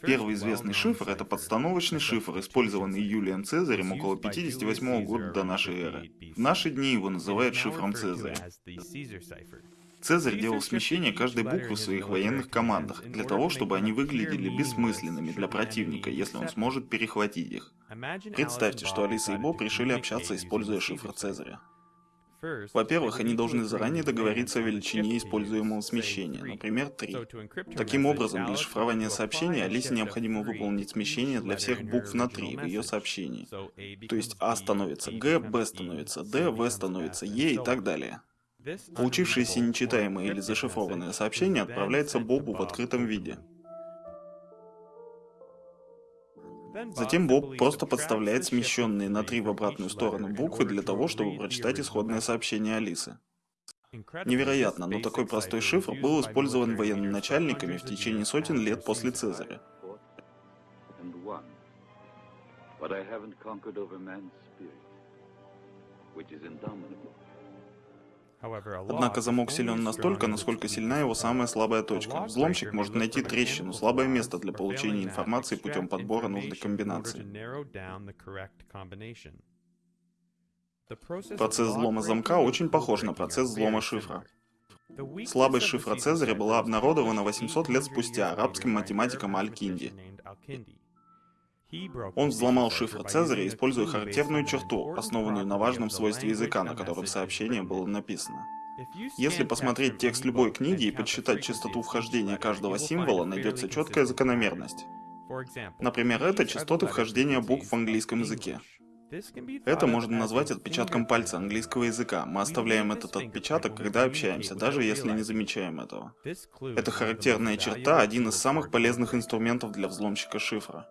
Первый известный шифр — это подстановочный шифр, использованный Юлием Цезарем около 58 года до нашей эры. В наши дни его называют шифром Цезаря. Цезарь делал смещение каждой буквы в своих военных командах, для того, чтобы они выглядели бессмысленными для противника, если он сможет перехватить их. Представьте, что Алиса и Боб решили общаться, используя шифр Цезаря. Во-первых, они должны заранее договориться о величине используемого смещения, например, 3. Таким образом, для шифрования сообщения Алисе необходимо выполнить смещение для всех букв на 3 в ее сообщении. То есть А становится Г, Б становится Д, В становится Е и так далее. Получившееся нечитаемое или зашифрованное сообщение отправляется Бобу в открытом виде. Затем Боб просто подставляет смещенные на три в обратную сторону буквы для того, чтобы прочитать исходное сообщение Алисы. Невероятно, но такой простой шифр был использован военачальниками в течение сотен лет после Цезаря. which is indomitable. Однако замок силен настолько, насколько сильна его самая слабая точка. Взломщик может найти трещину, слабое место для получения информации путем подбора нужной комбинации. Процесс взлома замка очень похож на процесс взлома шифра. Слабость шифра Цезаря была обнародована 800 лет спустя арабским математиком Аль-Кинди. Он взломал шифр Цезаря, используя характерную черту, основанную на важном свойстве языка, на котором сообщение было написано. Если посмотреть текст любой книги и подсчитать частоту вхождения каждого символа, найдется четкая закономерность. Например, это частоты вхождения букв в английском языке. Это можно назвать отпечатком пальца английского языка. Мы оставляем этот отпечаток, когда общаемся, даже если не замечаем этого. Это характерная черта, один из самых полезных инструментов для взломщика шифра.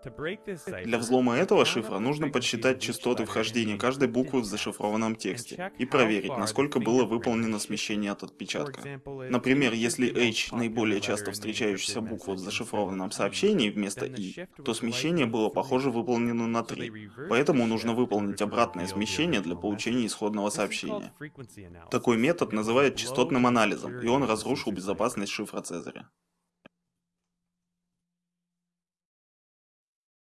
Для взлома этого шифра нужно подсчитать частоты вхождения каждой буквы в зашифрованном тексте и проверить, насколько было выполнено смещение от отпечатка. Например, если H наиболее часто встречающаяся буква в зашифрованном сообщении вместо I, то смещение было похоже выполнено на 3. Поэтому нужно выполнить выполнить обратное смещение для получения исходного сообщения. Такой метод называют частотным анализом, и он разрушил безопасность шифра Цезаря.